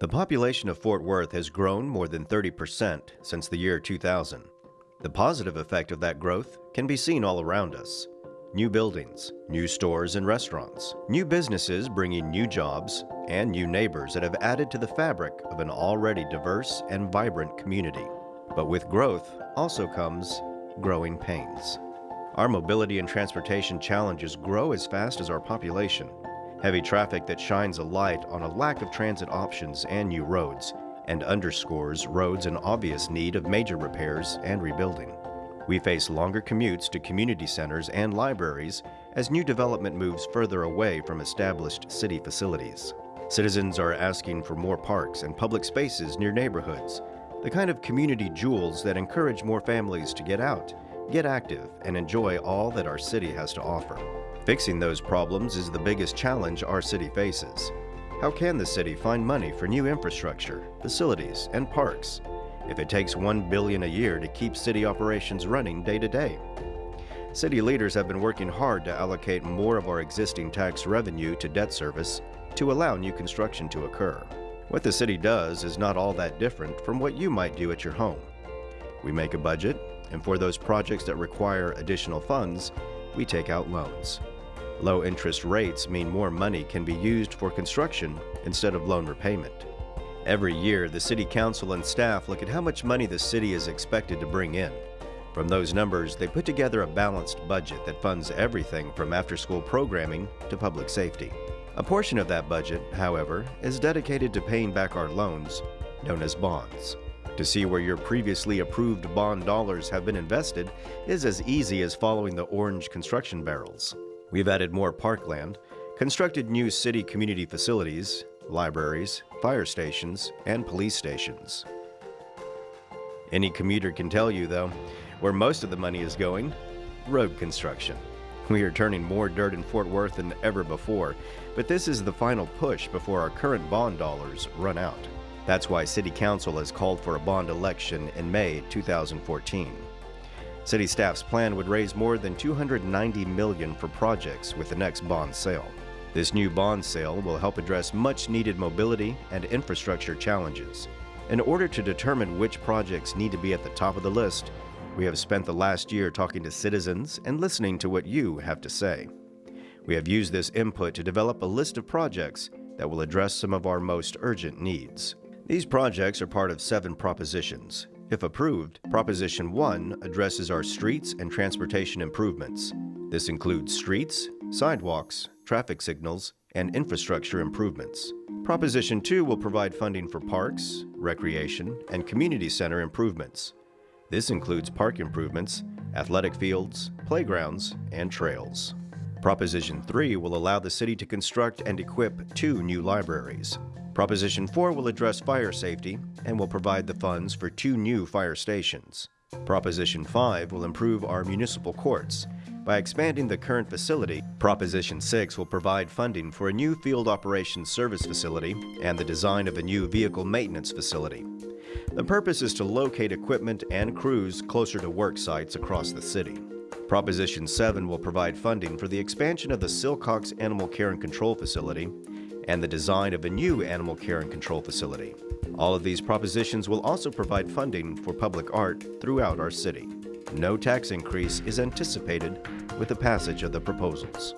The population of Fort Worth has grown more than 30% since the year 2000. The positive effect of that growth can be seen all around us. New buildings, new stores and restaurants, new businesses bringing new jobs, and new neighbors that have added to the fabric of an already diverse and vibrant community. But with growth also comes growing pains. Our mobility and transportation challenges grow as fast as our population. Heavy traffic that shines a light on a lack of transit options and new roads, and underscores roads in obvious need of major repairs and rebuilding. We face longer commutes to community centers and libraries as new development moves further away from established city facilities. Citizens are asking for more parks and public spaces near neighborhoods, the kind of community jewels that encourage more families to get out, get active, and enjoy all that our city has to offer. Fixing those problems is the biggest challenge our city faces. How can the city find money for new infrastructure, facilities, and parks if it takes 1 billion a year to keep city operations running day to day? City leaders have been working hard to allocate more of our existing tax revenue to debt service to allow new construction to occur. What the city does is not all that different from what you might do at your home. We make a budget, and for those projects that require additional funds, we take out loans. Low interest rates mean more money can be used for construction instead of loan repayment. Every year, the City Council and staff look at how much money the city is expected to bring in. From those numbers, they put together a balanced budget that funds everything from after-school programming to public safety. A portion of that budget, however, is dedicated to paying back our loans, known as bonds. To see where your previously approved bond dollars have been invested is as easy as following the orange construction barrels. We've added more parkland, constructed new city community facilities, libraries, fire stations, and police stations. Any commuter can tell you, though, where most of the money is going road construction. We are turning more dirt in Fort Worth than ever before, but this is the final push before our current bond dollars run out. That's why City Council has called for a bond election in May 2014. City staff's plan would raise more than 290 million for projects with the next bond sale. This new bond sale will help address much needed mobility and infrastructure challenges. In order to determine which projects need to be at the top of the list, we have spent the last year talking to citizens and listening to what you have to say. We have used this input to develop a list of projects that will address some of our most urgent needs. These projects are part of seven propositions. If approved, Proposition 1 addresses our streets and transportation improvements. This includes streets, sidewalks, traffic signals, and infrastructure improvements. Proposition 2 will provide funding for parks, recreation, and community center improvements. This includes park improvements, athletic fields, playgrounds, and trails. Proposition 3 will allow the city to construct and equip two new libraries. Proposition 4 will address fire safety and will provide the funds for two new fire stations. Proposition 5 will improve our municipal courts by expanding the current facility. Proposition 6 will provide funding for a new field operations service facility and the design of a new vehicle maintenance facility. The purpose is to locate equipment and crews closer to work sites across the city. Proposition 7 will provide funding for the expansion of the Silcox Animal Care and Control Facility and the design of a new animal care and control facility. All of these propositions will also provide funding for public art throughout our city. No tax increase is anticipated with the passage of the proposals.